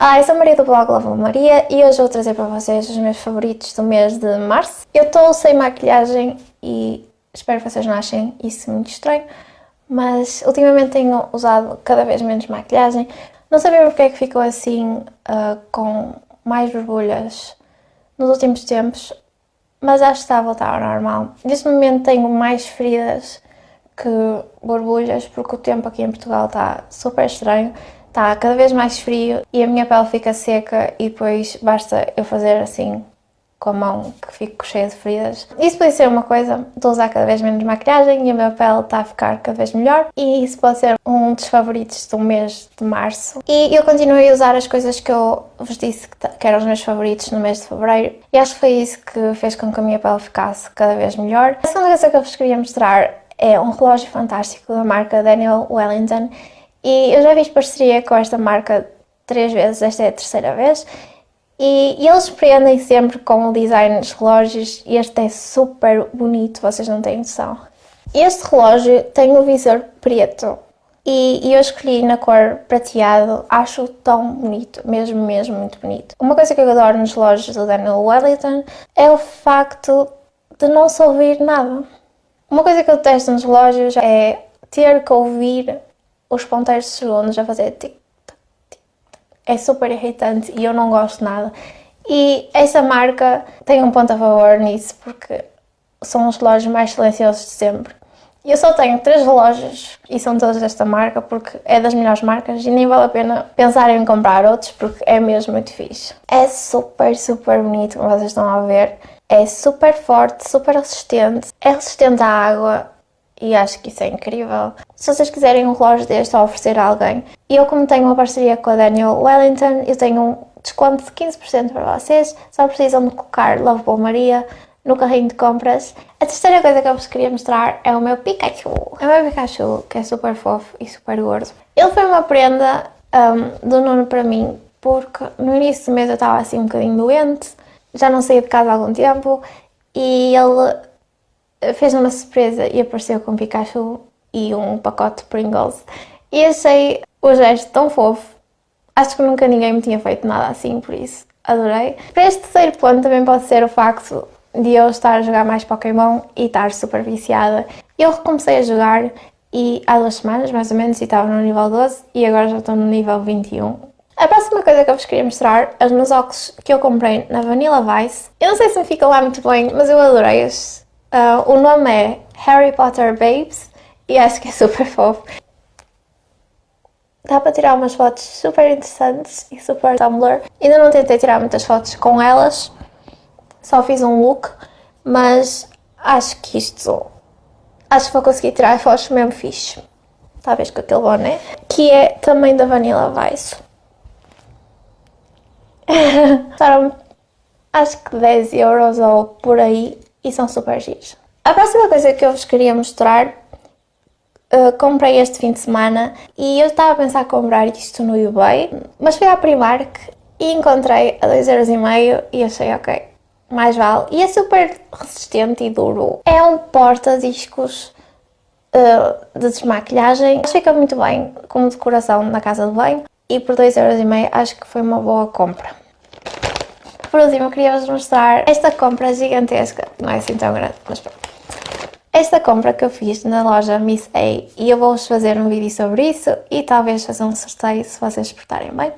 Ah, eu sou Maria do blog Lava Maria e hoje vou trazer para vocês os meus favoritos do mês de março. Eu estou sem maquilhagem e espero que vocês não achem isso muito estranho, mas ultimamente tenho usado cada vez menos maquilhagem. Não sabemos porque é que ficou assim uh, com mais borbulhas nos últimos tempos, mas acho que está a voltar ao normal. Neste momento tenho mais feridas que borbulhas porque o tempo aqui em Portugal está super estranho está cada vez mais frio e a minha pele fica seca e depois basta eu fazer assim com a mão que fico cheia de feridas. Isso pode ser uma coisa, estou a usar cada vez menos maquilhagem e a minha pele está a ficar cada vez melhor e isso pode ser um dos favoritos do mês de março. E eu continuei a usar as coisas que eu vos disse que eram os meus favoritos no mês de fevereiro e acho que foi isso que fez com que a minha pele ficasse cada vez melhor. A segunda coisa que eu vos queria mostrar é um relógio fantástico da marca Daniel Wellington e eu já fiz parceria com esta marca três vezes, esta é a terceira vez. E, eles surpreendem sempre com o design dos relógios e este é super bonito, vocês não têm noção. Este relógio tem o visor preto e, e, eu escolhi na cor prateado, acho tão bonito, mesmo, mesmo muito bonito. Uma coisa que eu adoro nos relógios do Daniel Wellington é o facto de não se ouvir nada. Uma coisa que eu detesto nos relógios é ter que ouvir os ponteiros de segundos a fazer tic, tac, tic, tac. É super irritante e eu não gosto nada. E essa marca tem um ponto a favor nisso, porque são os relógios mais silenciosos de sempre. Eu só tenho três relógios e são todos desta marca porque é das melhores marcas e nem vale a pena pensar em comprar outros porque é mesmo muito fixe. É super, super bonito, como vocês estão a ver. É super forte, super resistente. É resistente à água, e acho que isso é incrível. Se vocês quiserem um relógio deste a oferecer a alguém, eu como tenho uma parceria com a Daniel Wellington, eu tenho um desconto de 15% para vocês, só precisam de colocar Lovable Maria no carrinho de compras. A terceira coisa que eu vos queria mostrar é o meu Pikachu. É o meu Pikachu, que é super fofo e super gordo. Ele foi uma prenda um, do Nuno para mim, porque no início do mês eu estava assim um bocadinho doente, já não saía de casa há algum tempo, e ele fez uma surpresa e apareceu com Pikachu e um pacote de Pringles. E achei o gesto tão fofo. Acho que nunca ninguém me tinha feito nada assim, por isso adorei. Para este terceiro ponto também pode ser o facto de eu estar a jogar mais Pokémon e estar super viciada. Eu recomecei a jogar e há duas semanas, mais ou menos, e estava no nível 12 e agora já estou no nível 21. A próxima coisa que eu vos queria mostrar, os meus óculos que eu comprei na Vanilla Vice. Eu não sei se me fica lá muito bem, mas eu adorei estes. Uh, o nome é Harry Potter Babes e acho que é super fofo. Dá para tirar umas fotos super interessantes e super Tumblr. Ainda não tentei tirar muitas fotos com elas, só fiz um look, mas acho que isto... Acho que vou conseguir tirar fotos mesmo fixe. Talvez com aquele boné, que é também da Vanilla Vice. Custaram acho que 10 euros ou por aí e são super giros. A próxima coisa que eu vos queria mostrar, uh, comprei este fim de semana e eu estava a pensar comprar isto no eBay, mas fui à Primark e encontrei a 2,5€ e achei ok, mais vale. E é super resistente e duro. É um porta-discos uh, de desmaquilhagem. Que fica muito bem como decoração na casa de banho e por 2,5€ acho que foi uma boa compra. Por último, eu queria vos mostrar esta compra gigantesca, não é assim tão grande, mas pronto. Esta compra que eu fiz na loja Miss A e eu vou-vos fazer um vídeo sobre isso e talvez fazer um sorteio se vocês portarem bem.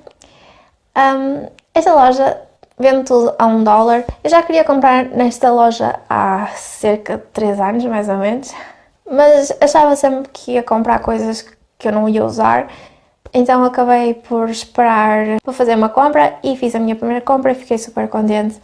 Um, esta loja vende tudo a um dólar. Eu já queria comprar nesta loja há cerca de 3 anos, mais ou menos, mas achava sempre que ia comprar coisas que eu não ia usar então acabei por esperar para fazer uma compra e fiz a minha primeira compra e fiquei super contente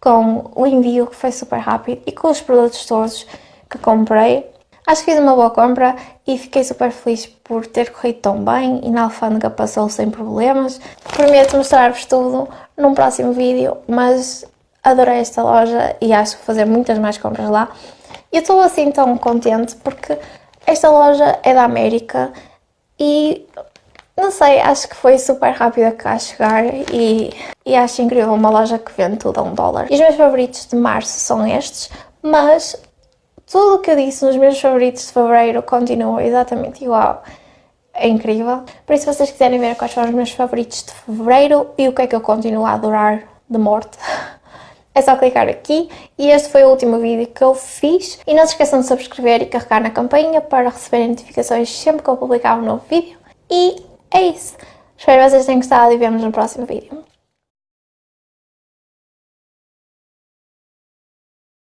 com o envio que foi super rápido e com os produtos todos que comprei. Acho que fiz uma boa compra e fiquei super feliz por ter corrido tão bem e na alfândega passou sem problemas. Prometo mostrar-vos tudo num próximo vídeo, mas adorei esta loja e acho que vou fazer muitas mais compras lá. Eu estou assim tão contente porque esta loja é da América e não sei, acho que foi super rápida cá chegar e, e acho incrível uma loja que vende tudo a um dólar. E os meus favoritos de março são estes, mas tudo o que eu disse nos meus favoritos de fevereiro continua exatamente igual. é incrível. Por isso, se vocês quiserem ver quais foram os meus favoritos de Fevereiro e o que é que eu continuo a adorar de morte, é só clicar aqui e este foi o último vídeo que eu fiz. E não se esqueçam de subscrever e carregar na campainha para receberem notificações sempre que eu publicar um novo vídeo. E é isso. Espero que vocês tenham gostado e vemos no próximo vídeo.